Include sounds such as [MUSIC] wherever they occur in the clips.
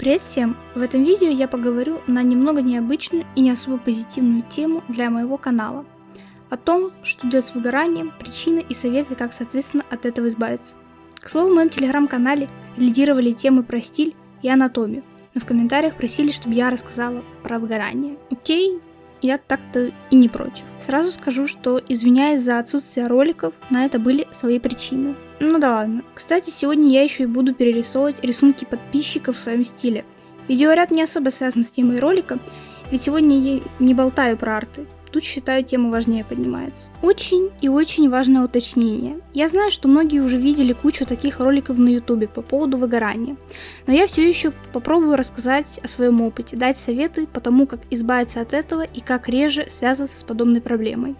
Привет всем! В этом видео я поговорю на немного необычную и не особо позитивную тему для моего канала. О том, что идет с выгоранием, причины и советы, как соответственно от этого избавиться. К слову, в моем телеграм-канале лидировали темы про стиль и анатомию, но в комментариях просили, чтобы я рассказала про выгорание. Окей, я так-то и не против. Сразу скажу, что извиняясь за отсутствие роликов, на это были свои причины. Ну да ладно. Кстати, сегодня я еще и буду перерисовывать рисунки подписчиков в своем стиле. Видеоряд не особо связан с темой ролика, ведь сегодня я не болтаю про арты. Тут, считаю, тема важнее поднимается. Очень и очень важное уточнение. Я знаю, что многие уже видели кучу таких роликов на ютубе по поводу выгорания, но я все еще попробую рассказать о своем опыте, дать советы по тому, как избавиться от этого и как реже связываться с подобной проблемой.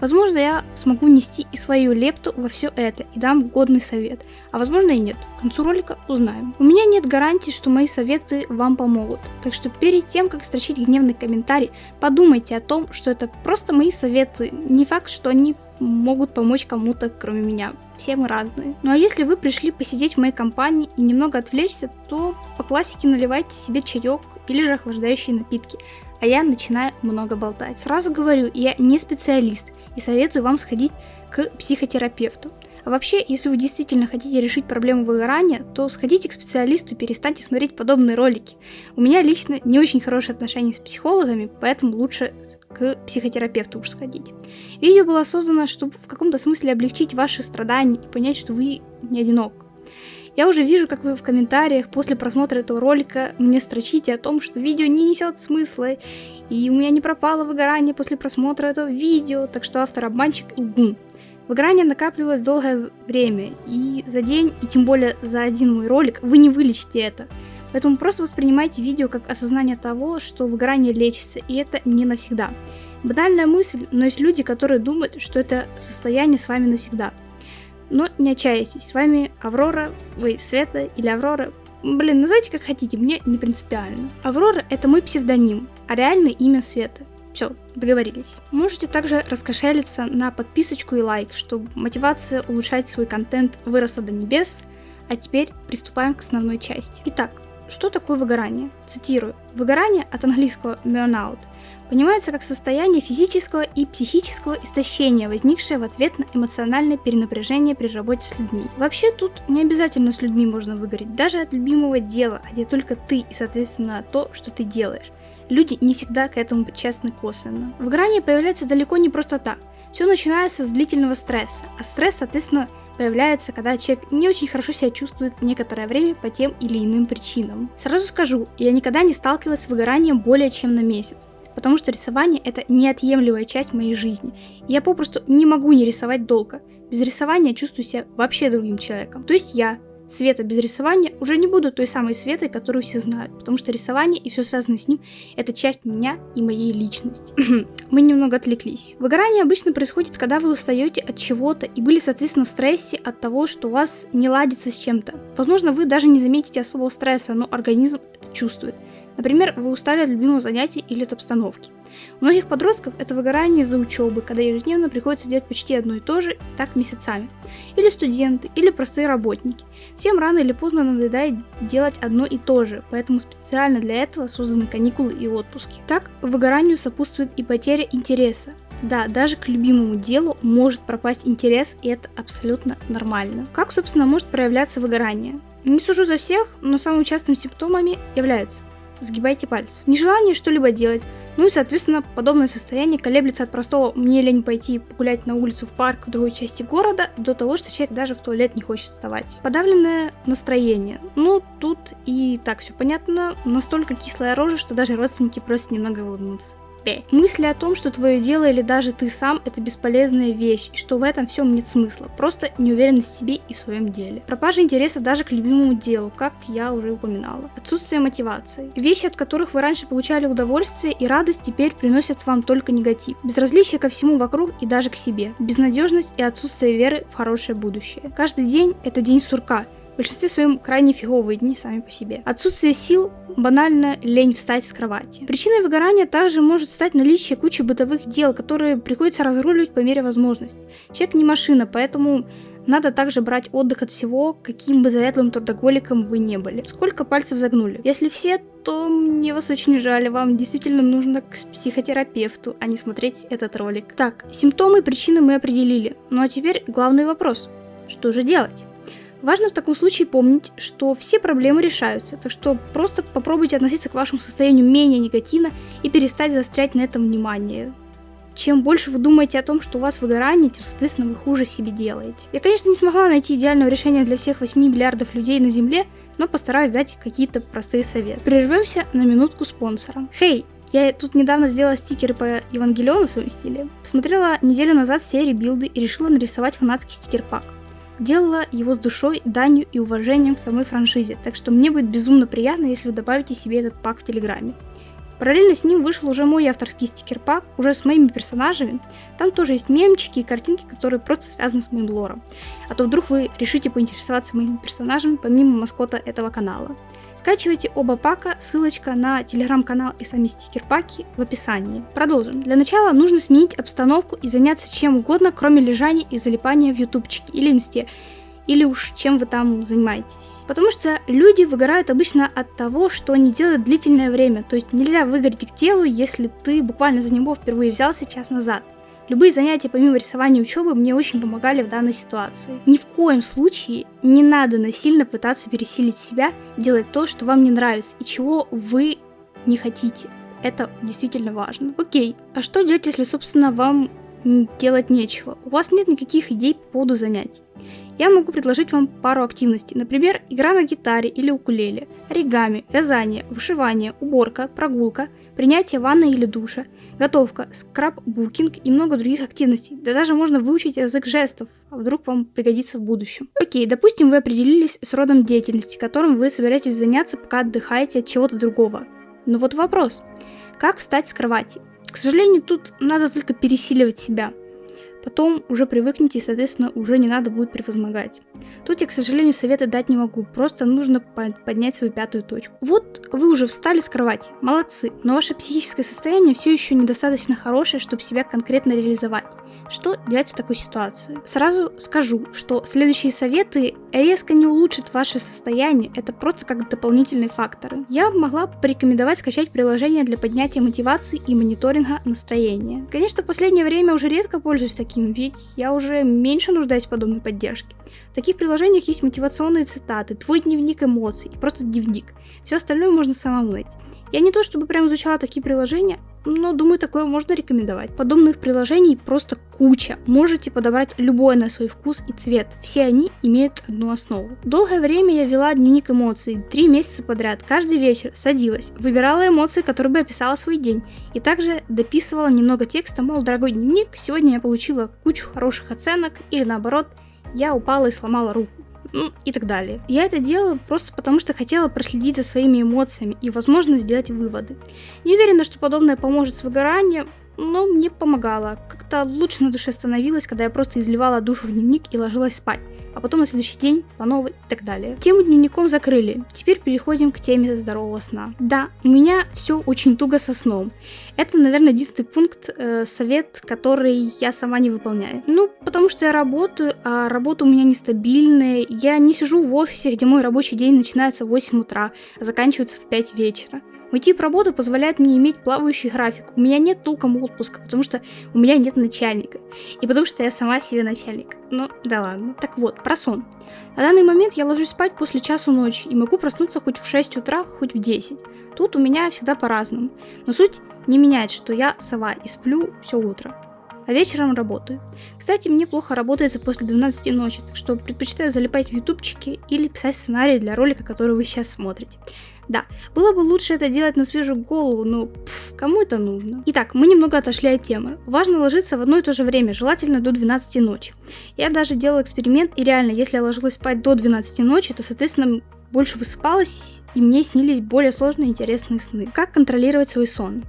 Возможно, я смогу нести и свою лепту во все это и дам годный совет, а возможно и нет. К концу ролика узнаем. У меня нет гарантии, что мои советы вам помогут, так что перед тем, как строчить гневный комментарий, подумайте о том, что это просто мои советы, не факт, что они могут помочь кому-то, кроме меня. Все мы разные. Ну а если вы пришли посидеть в моей компании и немного отвлечься, то по классике наливайте себе чаек или же охлаждающие напитки а я начинаю много болтать. Сразу говорю, я не специалист и советую вам сходить к психотерапевту. А вообще, если вы действительно хотите решить проблему выгорания, то сходите к специалисту и перестаньте смотреть подобные ролики. У меня лично не очень хорошие отношения с психологами, поэтому лучше к психотерапевту уж сходить. Видео было создано, чтобы в каком-то смысле облегчить ваши страдания и понять, что вы не одинок. Я уже вижу, как вы в комментариях после просмотра этого ролика мне строчите о том, что видео не несет смысла, и у меня не пропало выгорание после просмотра этого видео, так что автор обманщик и лгун. Выгорание накапливалось долгое время, и за день, и тем более за один мой ролик, вы не вылечите это. Поэтому просто воспринимайте видео как осознание того, что выгорание лечится, и это не навсегда. Банальная мысль, но есть люди, которые думают, что это состояние с вами навсегда – но не отчаивайтесь, с вами Аврора, вы Света или Аврора. Блин, называйте как хотите, мне не принципиально. Аврора это мой псевдоним, а реальное имя Света. Все, договорились. Можете также раскошелиться на подписочку и лайк, чтобы мотивация улучшать свой контент выросла до небес. А теперь приступаем к основной части. Итак, что такое выгорание? Цитирую. Выгорание от английского burnout понимается как состояние физического и психического истощения, возникшее в ответ на эмоциональное перенапряжение при работе с людьми. Вообще тут не обязательно с людьми можно выгореть, даже от любимого дела, где только ты и соответственно то, что ты делаешь. Люди не всегда к этому причастны косвенно. Выгорание появляется далеко не просто так. Все начинается с длительного стресса, а стресс, соответственно, появляется, когда человек не очень хорошо себя чувствует некоторое время по тем или иным причинам. Сразу скажу, я никогда не сталкивалась с выгоранием более чем на месяц, потому что рисование это неотъемлемая часть моей жизни. Я попросту не могу не рисовать долго. Без рисования чувствую себя вообще другим человеком. То есть я, Света без рисования уже не буду той самой Светой, которую все знают, потому что рисование и все связанное с ним – это часть меня и моей личности. [CLEARS THROAT] Мы немного отвлеклись. Выгорание обычно происходит, когда вы устаете от чего-то и были, соответственно, в стрессе от того, что у вас не ладится с чем-то. Возможно, вы даже не заметите особого стресса, но организм это чувствует. Например, вы устали от любимого занятия или от обстановки. У многих подростков это выгорание из-за учебы, когда ежедневно приходится делать почти одно и то же, так месяцами. Или студенты, или простые работники. Всем рано или поздно надоедает делать одно и то же, поэтому специально для этого созданы каникулы и отпуски. Так, выгоранию сопутствует и потеря интереса. Да, даже к любимому делу может пропасть интерес, и это абсолютно нормально. Как, собственно, может проявляться выгорание? Не сужу за всех, но самыми частыми симптомами являются сгибайте пальцы. Нежелание что-либо делать, ну и, соответственно, подобное состояние колеблется от простого «мне лень пойти погулять на улицу в парк в другой части города» до того, что человек даже в туалет не хочет вставать. Подавленное настроение. Ну, тут и так все понятно, настолько кислая рожа, что даже родственники просят немного улыбнуться себе. Мысли о том, что твое дело или даже ты сам это бесполезная вещь, и что в этом всем нет смысла, просто неуверенность в себе и в своем деле. Пропажа интереса даже к любимому делу, как я уже упоминала. Отсутствие мотивации. Вещи, от которых вы раньше получали удовольствие и радость, теперь приносят вам только негатив. Безразличие ко всему вокруг и даже к себе. Безнадежность и отсутствие веры в хорошее будущее. Каждый день это день сурка, в большинстве своем крайне фиговые дни сами по себе. Отсутствие сил, банально лень встать с кровати. Причиной выгорания также может стать наличие кучи бытовых дел, которые приходится разруливать по мере возможности. Человек не машина, поэтому надо также брать отдых от всего, каким бы заядлым трудоголиком вы не были. Сколько пальцев загнули? Если все, то мне вас очень жаль, вам действительно нужно к психотерапевту, а не смотреть этот ролик. Так, симптомы и причины мы определили. Ну а теперь главный вопрос. Что же делать? Важно в таком случае помнить, что все проблемы решаются, так что просто попробуйте относиться к вашему состоянию менее негативно и перестать заострять на этом внимание. Чем больше вы думаете о том, что у вас выгорание, тем, соответственно, вы хуже себе делаете. Я, конечно, не смогла найти идеального решения для всех 8 миллиардов людей на Земле, но постараюсь дать какие-то простые советы. Прервемся на минутку спонсором. Хей, я тут недавно сделала стикеры по Евангелиону в своем стиле. Посмотрела неделю назад все ребилды и решила нарисовать фанатский стикер-пак. Делала его с душой, данью и уважением к самой франшизе, так что мне будет безумно приятно, если вы добавите себе этот пак в Телеграме. Параллельно с ним вышел уже мой авторский стикер-пак, уже с моими персонажами. Там тоже есть мемчики и картинки, которые просто связаны с моим лором. А то вдруг вы решите поинтересоваться моими персонажами помимо маскота этого канала. Скачивайте оба пака, ссылочка на телеграм-канал и сами стикер-паки в описании. Продолжим. Для начала нужно сменить обстановку и заняться чем угодно, кроме лежания и залипания в ютубчике или инсте или уж чем вы там занимаетесь. Потому что люди выгорают обычно от того, что они делают длительное время, то есть нельзя выгореть к телу, если ты буквально за него впервые взялся час назад. Любые занятия помимо рисования и учебы мне очень помогали в данной ситуации. Ни в коем случае не надо насильно пытаться пересилить себя, делать то, что вам не нравится и чего вы не хотите. Это действительно важно. Окей, а что делать, если, собственно, вам делать нечего? У вас нет никаких идей по поводу занятий я могу предложить вам пару активностей, например, игра на гитаре или укулеле, оригами, вязание, вышивание, уборка, прогулка, принятие ванны или душа, готовка, скраббукинг и много других активностей. Да даже можно выучить язык жестов, а вдруг вам пригодится в будущем. Окей, допустим, вы определились с родом деятельности, которым вы собираетесь заняться, пока отдыхаете от чего-то другого. Но вот вопрос. Как встать с кровати? К сожалению, тут надо только пересиливать себя – Потом уже привыкнете и, соответственно, уже не надо будет превозмогать. Тут я, к сожалению, советы дать не могу, просто нужно поднять свою пятую точку. Вот вы уже встали с кровати, молодцы, но ваше психическое состояние все еще недостаточно хорошее, чтобы себя конкретно реализовать. Что делать в такой ситуации? Сразу скажу, что следующие советы резко не улучшат ваше состояние, это просто как дополнительные факторы. Я могла порекомендовать скачать приложение для поднятия мотивации и мониторинга настроения. Конечно, в последнее время уже редко пользуюсь таким, ведь я уже меньше нуждаюсь в подобной поддержке. В таких приложениях есть мотивационные цитаты, твой дневник эмоций, просто дневник. Все остальное можно самому найти. Я не то чтобы прям изучала такие приложения, но думаю, такое можно рекомендовать. Подобных приложений просто куча. Можете подобрать любое на свой вкус и цвет. Все они имеют одну основу. Долгое время я вела дневник эмоций, три месяца подряд. Каждый вечер садилась, выбирала эмоции, которые бы описала свой день. И также дописывала немного текста, мол, дорогой дневник, сегодня я получила кучу хороших оценок, или наоборот, я упала и сломала руку ну и так далее. Я это делала просто потому, что хотела проследить за своими эмоциями и, возможно, сделать выводы. Не уверена, что подобное поможет с выгоранием, но мне помогало. Как-то лучше на душе становилось, когда я просто изливала душу в дневник и ложилась спать а потом на следующий день по новой и так далее. Тему дневником закрыли. Теперь переходим к теме здорового сна. Да, у меня все очень туго со сном. Это, наверное, единственный пункт, э, совет, который я сама не выполняю. Ну, потому что я работаю, а работа у меня нестабильная. Я не сижу в офисе, где мой рабочий день начинается в 8 утра, а заканчивается в 5 вечера. Мой тип работы позволяет мне иметь плавающий график. У меня нет толком отпуска, потому что у меня нет начальника. И потому что я сама себе начальник. Ну, да ладно. Так вот, про сон. На данный момент я ложусь спать после часу ночи и могу проснуться хоть в 6 утра, хоть в 10. Тут у меня всегда по-разному. Но суть не меняет, что я сова и сплю все утро а вечером работаю. Кстати, мне плохо работается после 12 ночи, так что предпочитаю залипать в ютубчике или писать сценарий для ролика, который вы сейчас смотрите. Да, было бы лучше это делать на свежую голову, но пф, кому это нужно? Итак, мы немного отошли от темы. Важно ложиться в одно и то же время, желательно до 12 ночи. Я даже делал эксперимент, и реально, если я ложилась спать до 12 ночи, то, соответственно, больше высыпалась, и мне снились более сложные и интересные сны. Как контролировать свой сон?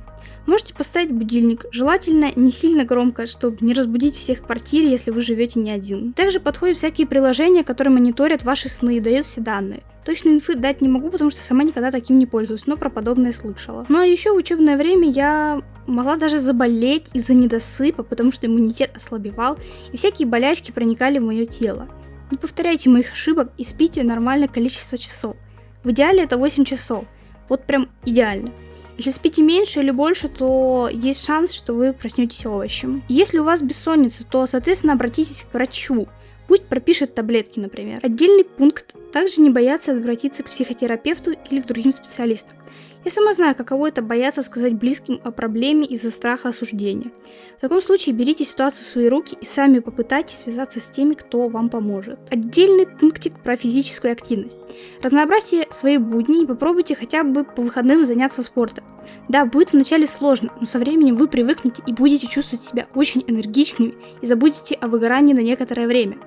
Можете поставить будильник, желательно не сильно громко, чтобы не разбудить всех в квартире, если вы живете не один. Также подходят всякие приложения, которые мониторят ваши сны и дают все данные. Точно инфы дать не могу, потому что сама никогда таким не пользуюсь, но про подобное слышала. Ну а еще в учебное время я могла даже заболеть из-за недосыпа, потому что иммунитет ослабевал, и всякие болячки проникали в мое тело. Не повторяйте моих ошибок и спите нормальное количество часов. В идеале это 8 часов. Вот прям идеально. Если спите меньше или больше, то есть шанс, что вы проснетесь овощем. Если у вас бессонница, то, соответственно, обратитесь к врачу. Пусть пропишет таблетки, например. Отдельный пункт. Также не бояться обратиться к психотерапевту или к другим специалистам. Я сама знаю, каково это бояться сказать близким о проблеме из-за страха осуждения. В таком случае берите ситуацию в свои руки и сами попытайтесь связаться с теми, кто вам поможет. Отдельный пунктик про физическую активность. Разнообразьте свои будни и попробуйте хотя бы по выходным заняться спортом. Да, будет вначале сложно, но со временем вы привыкнете и будете чувствовать себя очень энергичными и забудете о выгорании на некоторое время.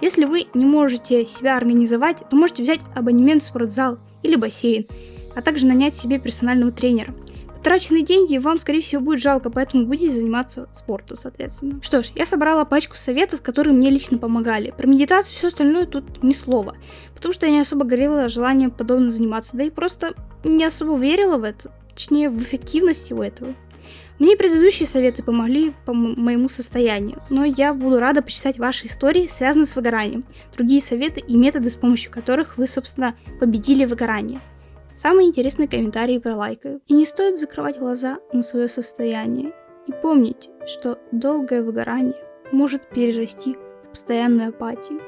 Если вы не можете себя организовать, то можете взять абонемент в спортзал или бассейн а также нанять себе персонального тренера. Потраченные деньги вам, скорее всего, будет жалко, поэтому будете заниматься спортом, соответственно. Что ж, я собрала пачку советов, которые мне лично помогали. Про медитацию все остальное тут ни слова, потому что я не особо горела желанием подобно заниматься, да и просто не особо верила в это, точнее, в эффективность всего этого. Мне предыдущие советы помогли по моему состоянию, но я буду рада почитать ваши истории, связанные с выгоранием, другие советы и методы, с помощью которых вы, собственно, победили выгорание. Самые интересные комментарии пролайкаю. И не стоит закрывать глаза на свое состояние. И помните, что долгое выгорание может перерасти в постоянную апатию,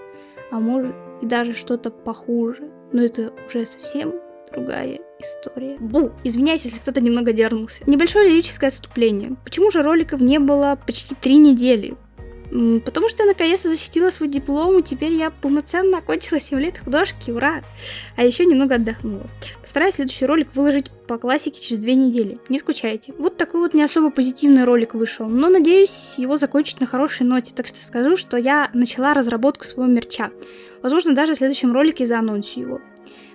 а может и даже что-то похуже. Но это уже совсем другая история. Бу! Извиняюсь, если кто-то немного дернулся. Небольшое лирическое отступление. Почему же роликов не было почти три недели? Потому что я наконец-то защитила свой диплом, и теперь я полноценно окончила 7 лет художки, ура! А еще немного отдохнула. Постараюсь следующий ролик выложить по классике через две недели, не скучайте. Вот такой вот не особо позитивный ролик вышел, но надеюсь его закончить на хорошей ноте, так что скажу, что я начала разработку своего мерча. Возможно, даже в следующем ролике заанонсю его.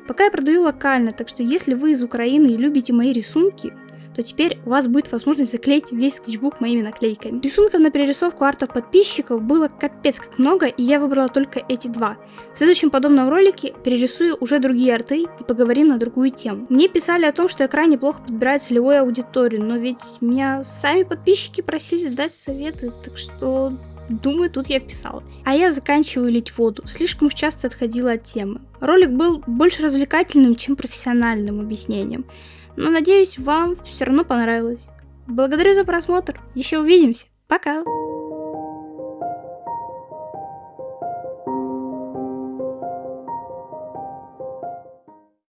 Пока я продаю локально, так что если вы из Украины и любите мои рисунки, то теперь у вас будет возможность заклеить весь скетчбук моими наклейками. Рисунков на перерисовку артов подписчиков было капец как много, и я выбрала только эти два. В следующем подобном ролике перерисую уже другие арты и поговорим на другую тему. Мне писали о том, что я крайне плохо подбираю целевую аудиторию, но ведь меня сами подписчики просили дать советы, так что Думаю, тут я вписалась. А я заканчиваю лить воду. Слишком уж часто отходила от темы. Ролик был больше развлекательным, чем профессиональным объяснением. Но надеюсь, вам все равно понравилось. Благодарю за просмотр. Еще увидимся. Пока.